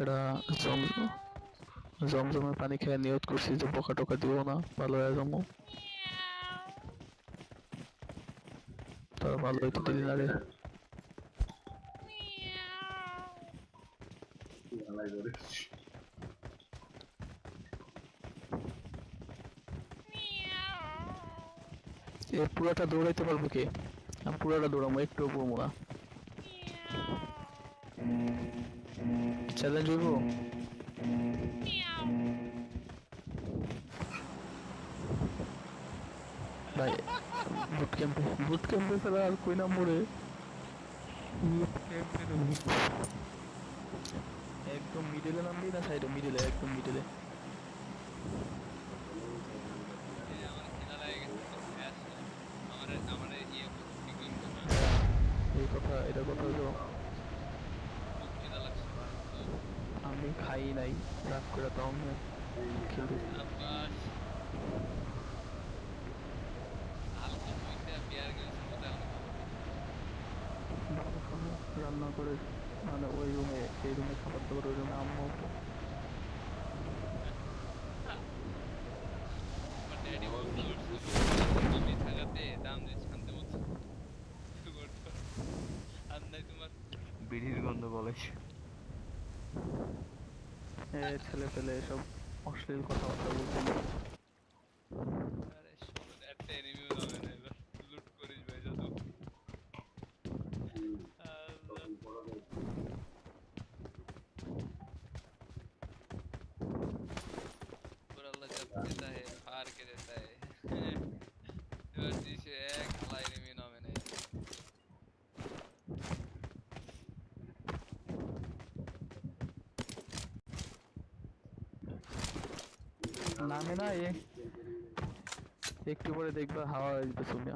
জম জমজমের পানি খেয়ে নিয়ত করছি যে বোকা টোকা দিব না, ভালো হয়ে যাব তার ভালো পুরাটা দৌড়াইতে পারব কে? আমি পুরাটা দৌড়াবো একটু পড়ব না চ্যালেঞ্জ হইব ভাই বুট ক্যাম্পে বুট ক্যাম্পে ছাড়া আর কই না মরে বুট ক্যাম্পে একদম মিডলে নামবি না সাইডে মিডলে একদম মিডলে এই আমার খিদা লাগে গেছে শেষ আমার আমার ইয়ে পিকিং করবে এই কথা এটা কথা হলো খুব খিদা লাগছে আমি খাই নাই রাগ করে তাও আমি খেলতে রান্না করে মানে ওই রুমে, এই রুমে খাবার দাবার, ওই রুমে আম্মু আমার ড্যাডি বলতে আমি থাকাতে দাম দিয়ে শান্তি মতো আর নাই তোমার বিড়ির গন্ধ বলে এ ছেলে পেলে এসব অশ্লীল কথাবার্তা বলতে নামে না এ একটু পরে দেখবা হাওয়া দিতে শুনে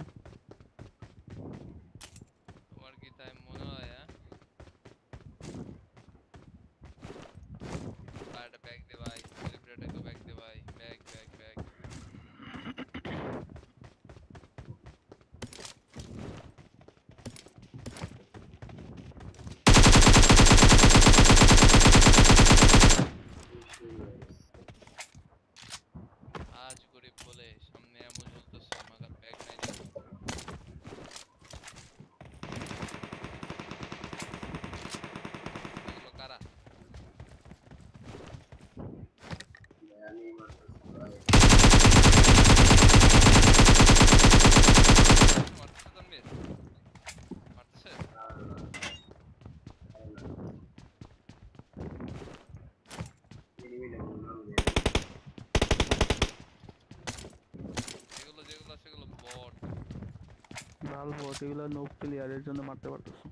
ভালো বট এগুলো নো প্লেয়ারের জন্য মারতে পারতেছো।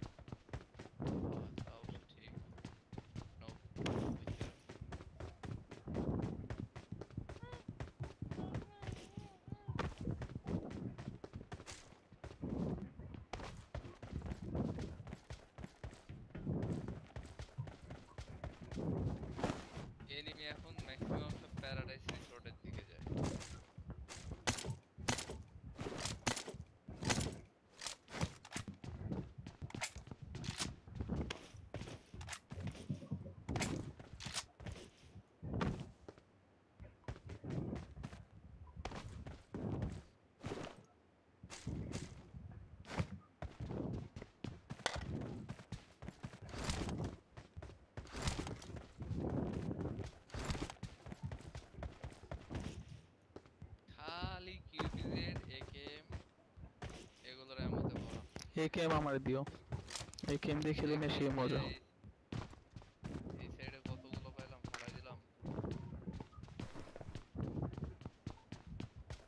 এই আমার দিও। এই দিয়ে খেলে বেশি মজা। এই- এই সাইডে কতগুলো পাইলাম? ফেলাই দিলাম।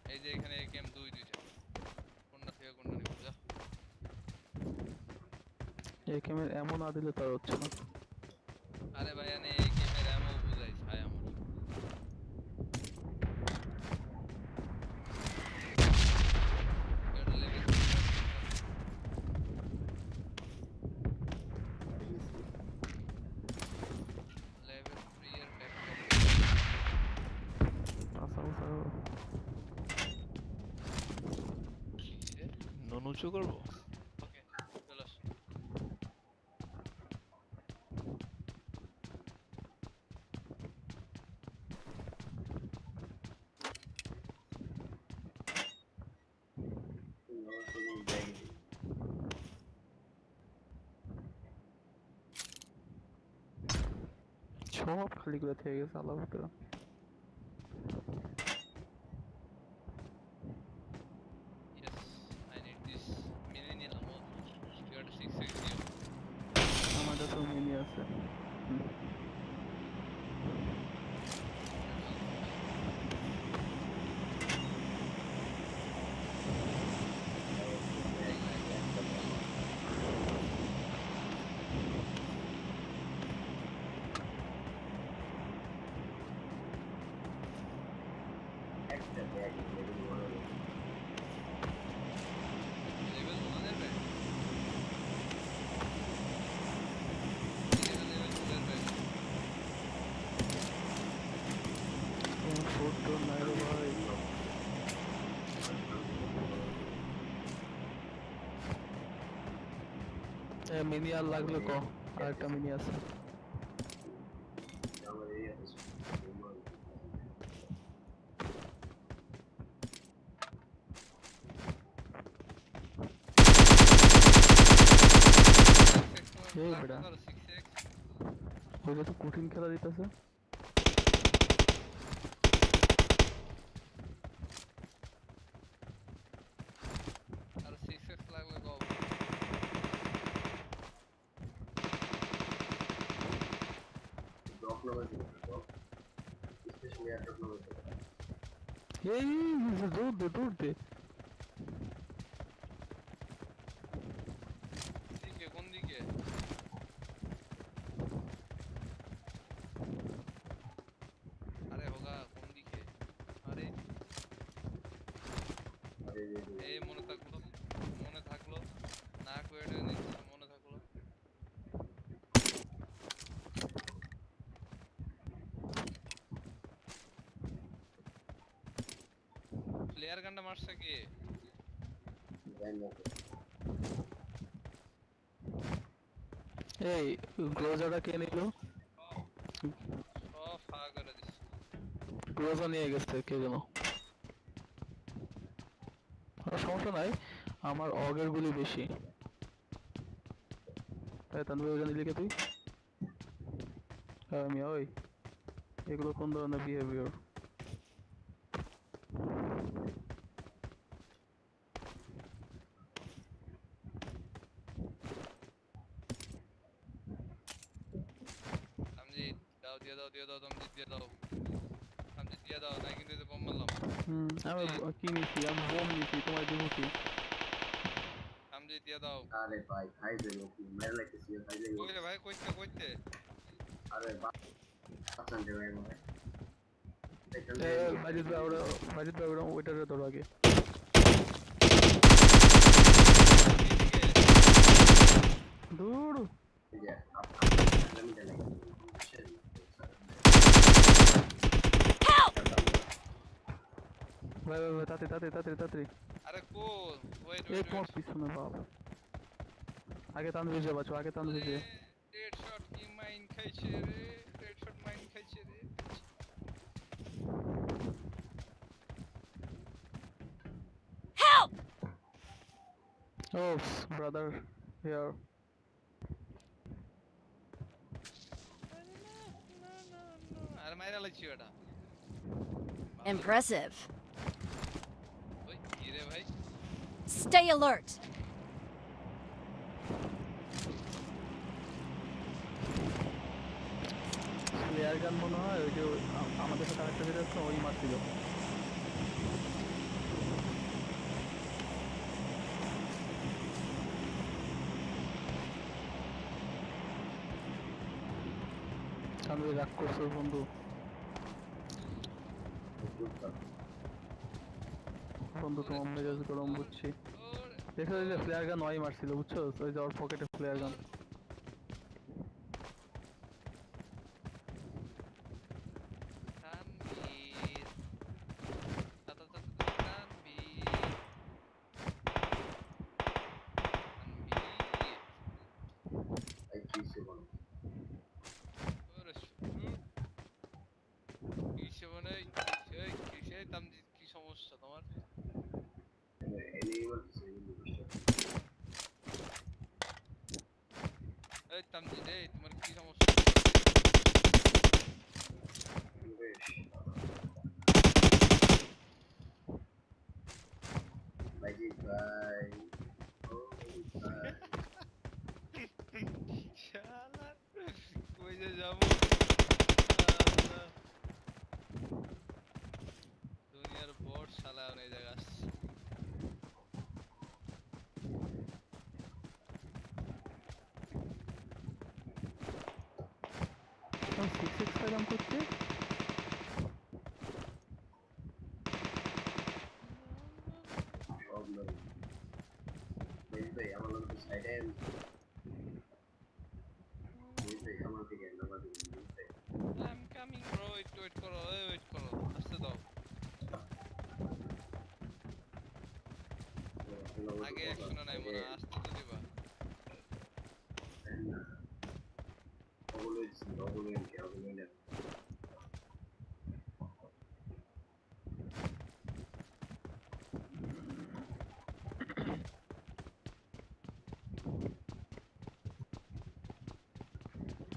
এই যে এখানে একেএম দুই দুইটা। কোনটা থেকে কোনটা নিব যা। এই এমন না দিলে তার হচ্ছে না। আরে ভাই এনে não se gravou. Ok, relaxa. Çok kaligulataya yazan lavuklarım. মিনি আর লাগলে ক আর একটা মিনি আছে আমার এই আছে এই বেটা। 6x ওইটা তো কঠিন খেলা দিতেছে Yeah, I don't know. Hey, there's a dude, the dude there. এই গ্লোজারটা কে নিল? সব ফাঁকা করে নিয়ে গেছে কে যেন। আর সমস্যা নাই আমার অগের গুলি বেশি। এই তানভীর ওইখানে লিখে তুই? হ্যাঁ আমি ওই। এগুলো কোন ধরনের behaviour Am aqui nesse, am bom nesse, tu mai dus ok. Am जीत गया था अरे भाई भाई दे दो मेरे लिए किसी भाई दे दो भाई कोई से कोई थे अरे भाई पसंद है मेरे मजिद भाई उड़ा मजिद भाई उड़ा वेटर है थोड़ा आगे दूर Yeah, I'm, I'm, I'm, I'm, I'm, I'm, I'm, I'm, ভাই ভাই ভাই তাতে তাতে তাতে তাতে আরে কো ওয়েট এই ওয়েট তোমার পিছনে বাপ আগে তানভীর যে বাঁচো আগে তানভীর যে রেড শট কি মাইন খাইছে রে রেড শট মাইন খাইছে রে Oops, brother. Here. আরে মাইরা লাগছি ওটা Impressive. Stay alert. প্লেয়ার গান মনে হয় ওই যে ওই- আ- আমাদের সাথে আরেকটা যেটা আছে ওই মারছিল আমি রাগ করছো বন্ধু বন্ধু তোমার মেজাজ গরম বুঝছি। দেখো যে ফ্লেয়ার গান ওই মারছিল, বুঝছ? ওই যে ওর পকেটে ফ্লেয়ার গান c'est très d'un côté.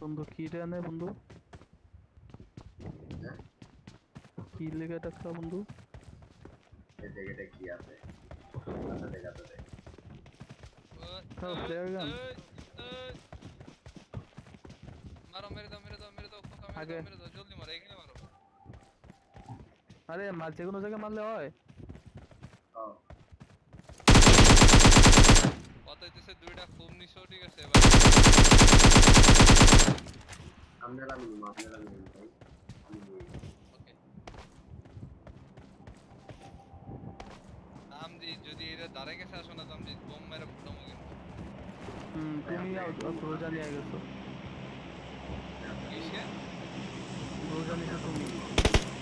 বন্ধু কি রে বন্ধু হ্যাঁ? কি লেগে ডাকছা বন্ধু এই জায়গাটা কি আছে আচ্ছা দেখা তো দেখ ওই, তাও ওই, flare gun? ওই, ওই। মারো মেরে দাও মেরে দাও মেরে দাও খোকা মেরে আগে। দাও মেরে দাও জলদি মারো এখানে মারো আরে মার যে কোনো জায়গায় মারলে হয় ও কত হইতেছে দুইটা খুব নিছো ঠিক আছে এবার আপনারা মিনিমাম আপনারা ভাই। আমি ওকে। আমজি যদি এটা দাঁড়ে গেছে আসো না তো আমজি বোম মেরে ফুটামো কিন্তু। হুম তুমি রোজা নিয়ে গেছো। কিসে? রোজা নিয়েছো তুমি।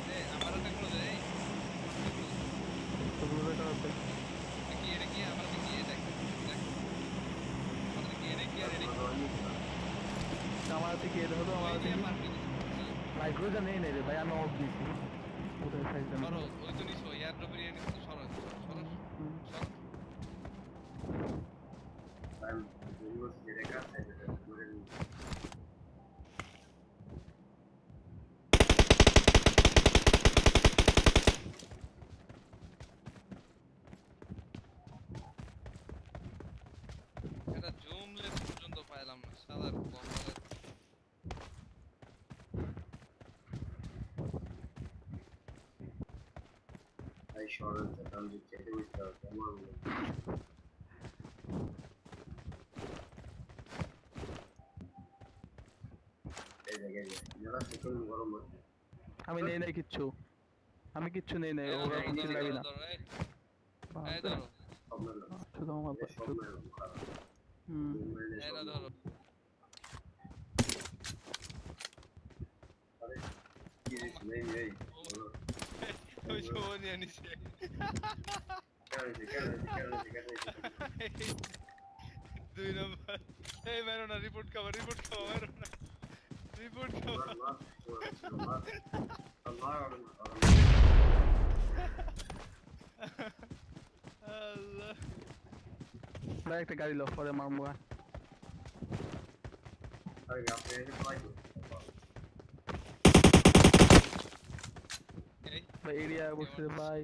এ আমার হাতে গুলো দে এই তো রোজাটা আছে কি এটা কি? আমার কি? দেখ দেখ। কি? এটা কি? আর এটা কি? আমার হাতে কি এটা হলো আমার ওই হাতে যে কি? মারবি ভাই রোজা নেই নেই রে ভাই আমি অফ দিছি কোথায় খাইছেন সরো ওই তো নিছো ইয়ার ড্রপের ইয়ে নিছো সরো সরো। সরো তাই সরল কারণ যে চেটে বুঝতে হবে আমার এই জায়গায় যারা সেকেন্ড গরম হচ্ছে আমি নেই নাই কিচ্ছু আমি কিচ্ছু নেই নাই ওরা কিছু লাগি না এই ধরো আপনার লোক শুধু আমার এই সব শুধু- মেরুন খারাপ হুম এই না ধরো আরে কি রে নেই নেই বলো ওই সময় নিয়ে নিছে কেন হয়েছে কেন হয়েছে কেন হয়েছে কেন হয়েছে দুই নম্বর এই মেরো না রিপোর্ট খাবো রিপোর্ট খাবো মেরো না রিপোর্ট খাবো মার মার মার মার মার মার আল্লাহ ভাই একটা গাড়ি লো পরে মারবো আর। আরে আপনি এটা ট্রাই ভাই এরিয়া বসে ভাই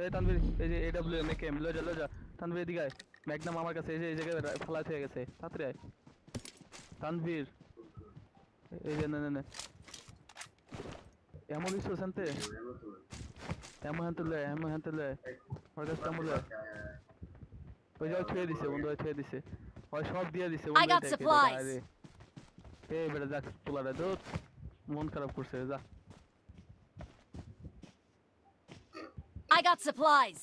এই তানভীর এই যে এডব্লিউ এম কে এম লো যা লো যা তানভীর এদিকে আয় ম্যাগনাম আমার কাছে এই যে এই জায়গায় রা- ফেলা হয়ে গেছে তাড়াতাড়ি আয় তানভীর এই যে নে নে নে এমন কিছু শান্তে এমন হাতে লয় এমন হাতে লয় ওর কাছে এমন লয় ওই যাও ছুঁয়ে দিছে বন্ধু ওই ছুঁয়ে দিছে ওই সব দিয়ে দিছে বন্ধু got এটাকে, supplies. আরে এই বেটা যাক পোলারে দোত মন খারাপ করছে যা। I got supplies.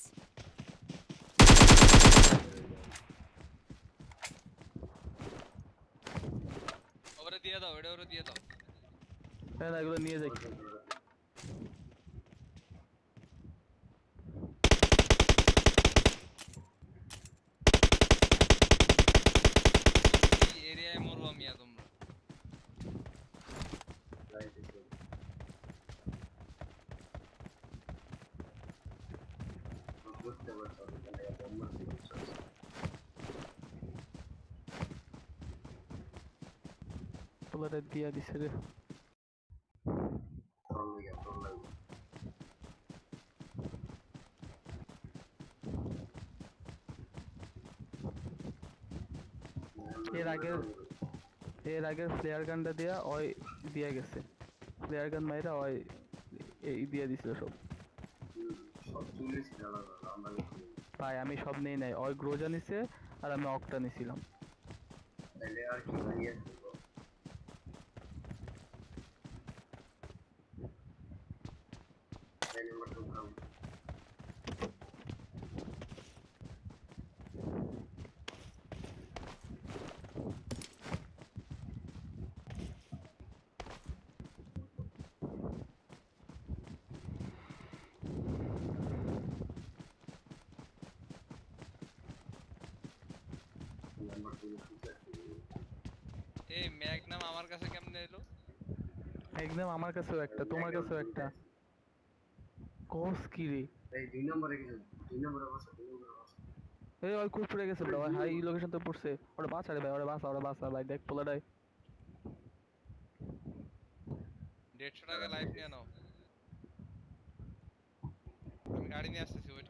ওরে দিয়ে দাও এটা ওরে দিয়ে দাও। হ্যাঁ এগুলো নিয়ে যাই। পোলারে দিয়া দিছে রে। এর আগের এর আগের ফ্লেয়ার গানটা দিয়া ওই দিয়া গেছে। ফ্লেয়ার গান মাইরা ওই এই দিয়া দিছিল সব। ভাই, আমি সব নেই নাই। ওই গ্রোজা নিছে আর আমি অক্টা নিছিলাম। তাহলে আর কি বানিয়ে দেবো তাহলে আমরা তো খাবো নাম্বার টু এই ম্যাগনাম আমার কাছে কেমনে এলো একদম আমার কাছেও একটা তোমার কাছেও একটা কোস কি রে? এই দুই নম্বরে কিছু দুই নম্বরে বসে দুই নম্বরে বসে। এই ওই কুপ পড়ে গেছে ভাই হাই লোকেশন তো পড়ছে। ওরে বাঁচা রে ভাই ওরে বাঁচা ওরে বাঁচা ভাই দেখ পোলাটাই। দেড়শো টাকা লাইফ নিয়ে নাও। আমি গাড়ি নিয়ে আসতেছি wait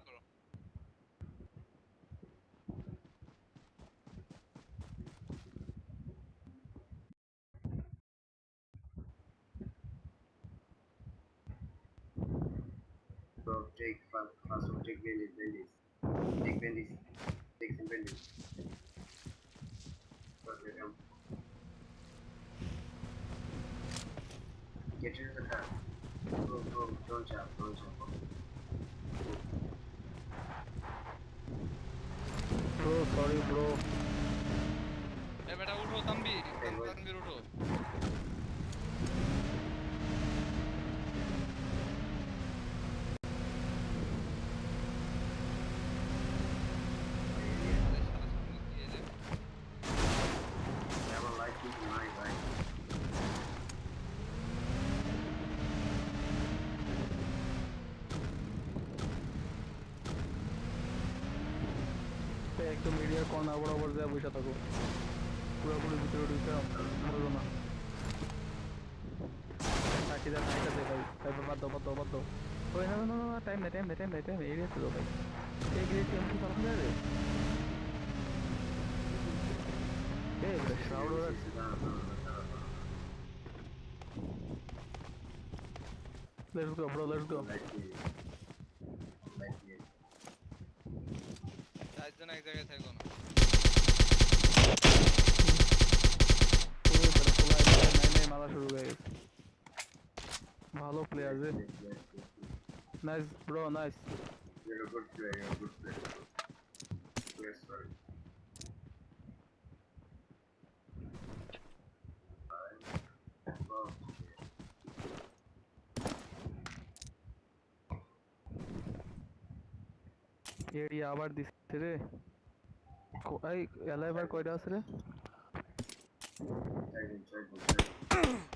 take first, first of take bandage, bandage. Take bandage. Take some bandage. Get rid of the car. Go, go, don't jump, don't jump. Bro, sorry bro. Hey, beta, उठो तुम भी, तुम কর্নার বরাবর যা বসে থাকো। পুরোপুরি ভিতরে ঢুকে বলল না। তাকে যা নাইটা দে ভাই বাদ দাও বাদ দাও বাদ দাও। ওই না না না টাইম নেই টাইম নেই টাইম নেই টাইম এরিয়া ছিল ভাই। এই গিয়ে টিএম কি রে এক জায়গায় থাকো না। মারা শুরু হয়ে গেছে ভালো প্লেয়ার রে Yes, yes, yes, yes. Nice bro nice You're a good player, you're a good player. Yes, sorry. Alright. Well, area আবার দিচ্ছে রে কো- এই এলা এবার কয়টা আছে রে Mm-hmm.